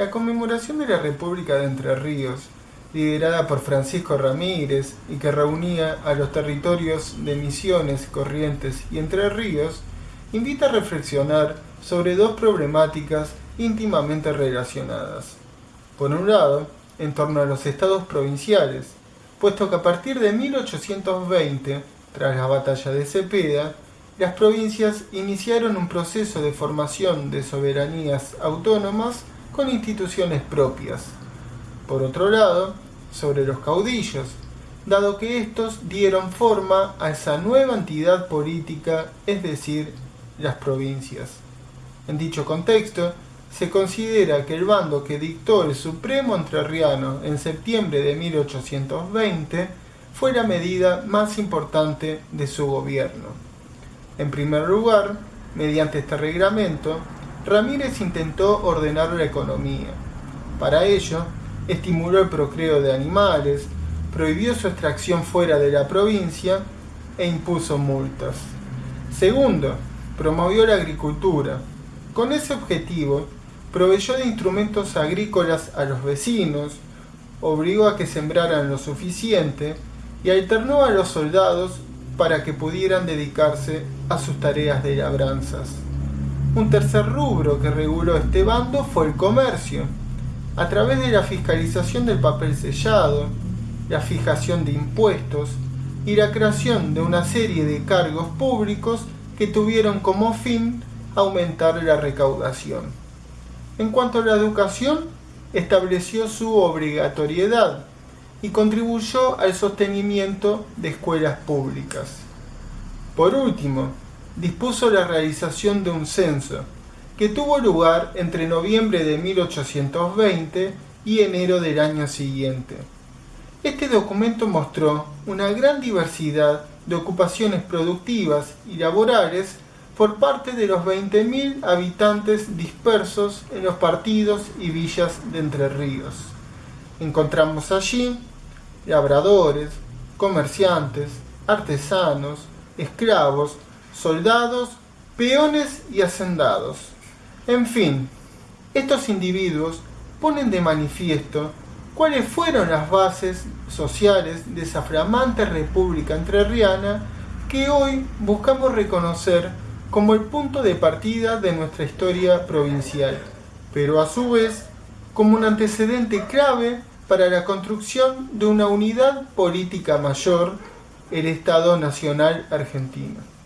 La conmemoración de la República de Entre Ríos, liderada por Francisco Ramírez y que reunía a los territorios de Misiones, Corrientes y Entre Ríos, invita a reflexionar sobre dos problemáticas íntimamente relacionadas. Por un lado, en torno a los estados provinciales, puesto que a partir de 1820, tras la batalla de Cepeda, las provincias iniciaron un proceso de formación de soberanías autónomas instituciones propias. Por otro lado, sobre los caudillos, dado que estos dieron forma a esa nueva entidad política, es decir, las provincias. En dicho contexto, se considera que el bando que dictó el Supremo Entrerriano en septiembre de 1820 fue la medida más importante de su gobierno. En primer lugar, mediante este reglamento, Ramírez intentó ordenar la economía. Para ello, estimuló el procreo de animales, prohibió su extracción fuera de la provincia e impuso multas. Segundo, promovió la agricultura. Con ese objetivo, proveyó de instrumentos agrícolas a los vecinos, obligó a que sembraran lo suficiente y alternó a los soldados para que pudieran dedicarse a sus tareas de labranzas. Un tercer rubro que reguló este bando fue el comercio, a través de la fiscalización del papel sellado, la fijación de impuestos y la creación de una serie de cargos públicos que tuvieron como fin aumentar la recaudación. En cuanto a la educación, estableció su obligatoriedad y contribuyó al sostenimiento de escuelas públicas. Por último, dispuso la realización de un censo, que tuvo lugar entre noviembre de 1820 y enero del año siguiente. Este documento mostró una gran diversidad de ocupaciones productivas y laborales por parte de los 20.000 habitantes dispersos en los partidos y villas de Entre Ríos. Encontramos allí labradores, comerciantes, artesanos, esclavos, soldados, peones y hacendados. En fin, estos individuos ponen de manifiesto cuáles fueron las bases sociales de esa flamante república entrerriana que hoy buscamos reconocer como el punto de partida de nuestra historia provincial, pero a su vez como un antecedente clave para la construcción de una unidad política mayor, el Estado Nacional Argentino.